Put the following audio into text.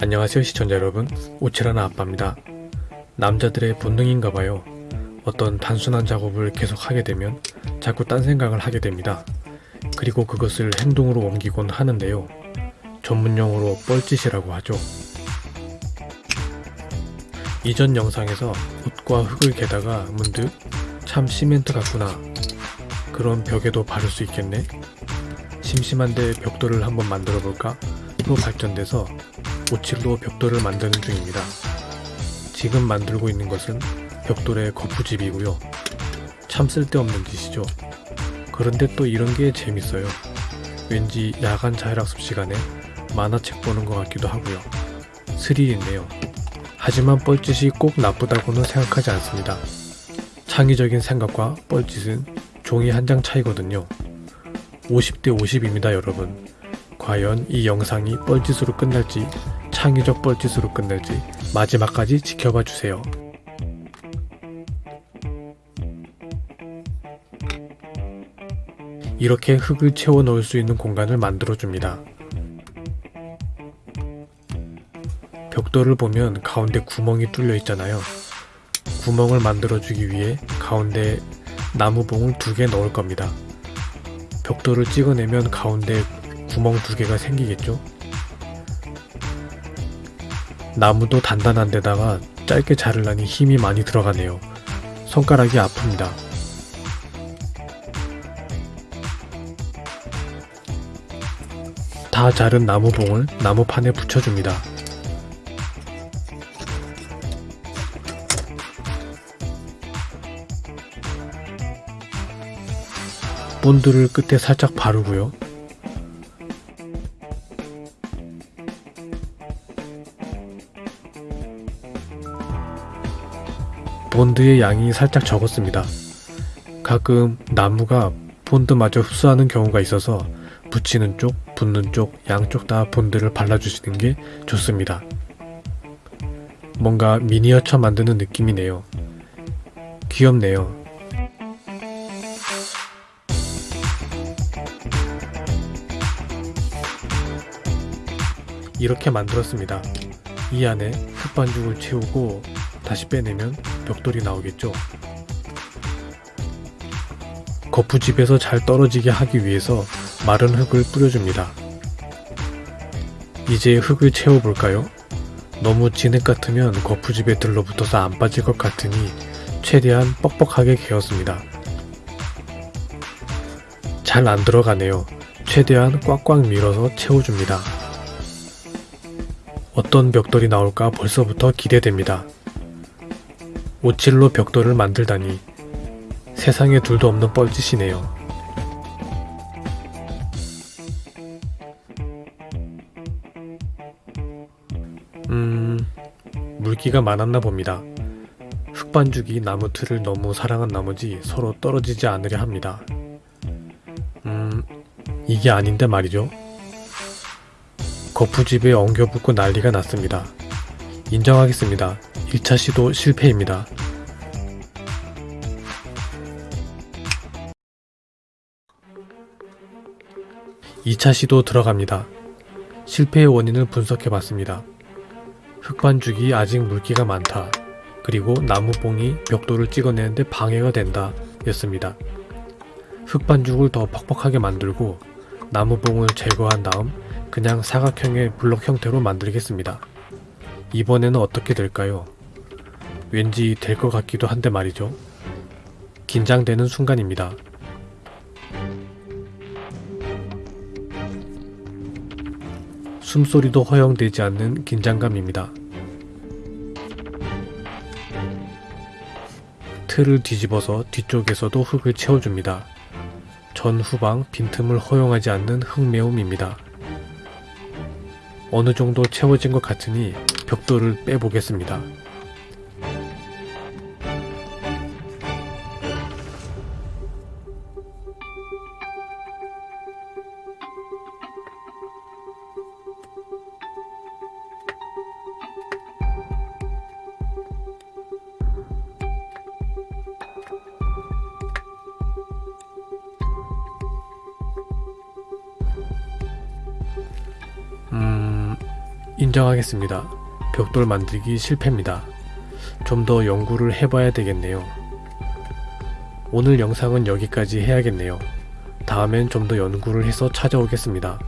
안녕하세요 시청자 여러분. 오칠하나 아빠입니다. 남자들의 본능인가봐요. 어떤 단순한 작업을 계속 하게 되면 자꾸 딴 생각을 하게 됩니다. 그리고 그것을 행동으로 옮기곤 하는데요. 전문용어로 뻘짓이라고 하죠. 이전 영상에서 붓과 흙을 개다가 문득 참 시멘트 같구나. 그런 벽에도 바를 수 있겠네 심심한데 벽돌을 한번 만들어 볼까 로 발전돼서 오칠로 벽돌을 만드는 중입니다. 지금 만들고 있는 것은 벽돌의 거푸집이고요. 참 쓸데없는 짓이죠. 그런데 또 이런 게 재밌어요. 왠지 야간 자율학습 시간에 만화책 보는 것 같기도 하고요. 스릴 있네요. 하지만 뻘짓이 꼭 나쁘다고는 생각하지 않습니다. 창의적인 생각과 뻘짓은 종이 한 장 차이거든요. 50대 50입니다 여러분. 과연 이 영상이 뻘짓으로 끝날지 창의적 뻘짓으로 끝날지 마지막까지 지켜봐 주세요. 이렇게 흙을 채워 넣을 수 있는 공간을 만들어 줍니다. 벽돌을 보면 가운데 구멍이 뚫려 있잖아요. 구멍을 만들어 주기 위해 가운데 나무봉을 두 개 넣을 겁니다. 벽돌을 찍어내면 가운데 구멍 두 개가 생기겠죠? 나무도 단단한 데다가 짧게 자르려니 힘이 많이 들어가네요. 손가락이 아픕니다. 다 자른 나무봉을 나무판에 붙여줍니다. 본드를 끝에 살짝 바르고요. 본드의 양이 살짝 적었습니다. 가끔 나무가 본드마저 흡수하는 경우가 있어서 붙이는 쪽, 붙는 쪽, 양쪽 다 본드를 발라주시는 게 좋습니다. 뭔가 미니어처 만드는 느낌이네요. 귀엽네요. 이렇게 만들었습니다. 이 안에 흙반죽을 채우고 다시 빼내면 벽돌이 나오겠죠. 거푸집에서 잘 떨어지게 하기 위해서 마른 흙을 뿌려줍니다. 이제 흙을 채워볼까요? 너무 진흙 같으면 거푸집에 들러붙어서 안 빠질 것 같으니 최대한 뻑뻑하게 개었습니다. 잘 안 들어가네요. 최대한 꽉꽉 밀어서 채워줍니다. 어떤 벽돌이 나올까 벌써부터 기대됩니다. 오칠로 벽돌을 만들다니 세상에 둘도 없는 뻘짓이네요. 음... 물기가 많았나 봅니다. 흙반죽이 나무 틀을 너무 사랑한 나머지 서로 떨어지지 않으려 합니다. 음... 이게 아닌데 말이죠. 거푸집에 엉겨붙고 난리가 났습니다. 인정하겠습니다. 1차 시도 실패입니다. (2차) 시도 들어갑니다. 실패의 원인을 분석해봤습니다. 흙반죽이 아직 물기가 많다. 그리고 나무봉이 벽돌을 찍어내는데 방해가 된다 였습니다. 흙반죽을 더 퍽퍽하게 만들고 나무봉을 제거한 다음 그냥 사각형의 블록 형태로 만들겠습니다. 이번에는 어떻게 될까요? 왠지 될 것 같기도 한데 말이죠. 긴장되는 순간입니다. 숨소리도 허용되지 않는 긴장감입니다. 틀을 뒤집어서 뒤쪽에서도 흙을 채워줍니다. 전 후방 빈틈을 허용하지 않는 흙매움입니다. 어느 정도 채워진 것 같으니 벽돌을 빼보겠습니다. 인정하겠습니다. 벽돌 만들기 실패입니다. 좀 더 연구를 해봐야 되겠네요. 오늘 영상은 여기까지 해야겠네요. 다음엔 좀 더 연구를 해서 찾아오겠습니다.